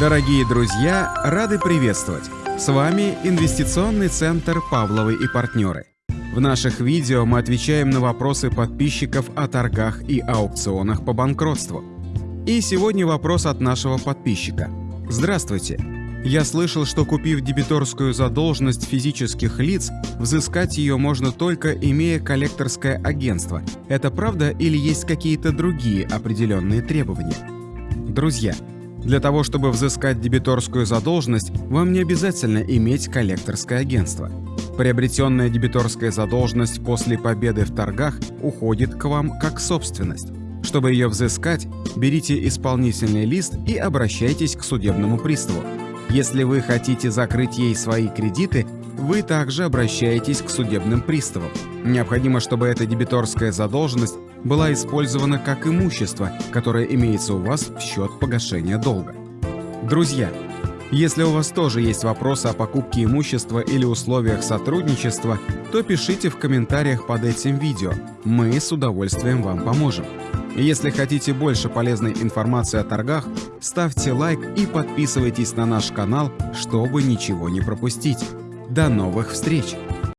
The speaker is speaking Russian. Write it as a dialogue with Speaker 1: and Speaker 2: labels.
Speaker 1: Дорогие друзья, рады приветствовать! С вами Инвестиционный центр «Павловы и партнеры». В наших видео мы отвечаем на вопросы подписчиков о торгах и аукционах по банкротству. И сегодня вопрос от нашего подписчика. Здравствуйте! Я слышал, что купив дебиторскую задолженность физических лиц, взыскать ее можно только имея коллекторское агентство. Это правда или есть какие-то другие определенные требования? Друзья, для того, чтобы взыскать дебиторскую задолженность, вам не обязательно иметь коллекторское агентство. Приобретенная дебиторская задолженность после победы в торгах уходит к вам как собственность. Чтобы ее взыскать, берите исполнительный лист и обращайтесь к судебному приставу. Если вы хотите закрыть ей свои кредиты, вы также обращаетесь к судебным приставам. Необходимо, чтобы эта дебиторская задолженность была использована как имущество, которое имеется у вас в счет погашения долга. Друзья, если у вас тоже есть вопросы о покупке имущества или условиях сотрудничества, то пишите в комментариях под этим видео. Мы с удовольствием вам поможем. Если хотите больше полезной информации о торгах, ставьте лайк и подписывайтесь на наш канал, чтобы ничего не пропустить. До новых встреч!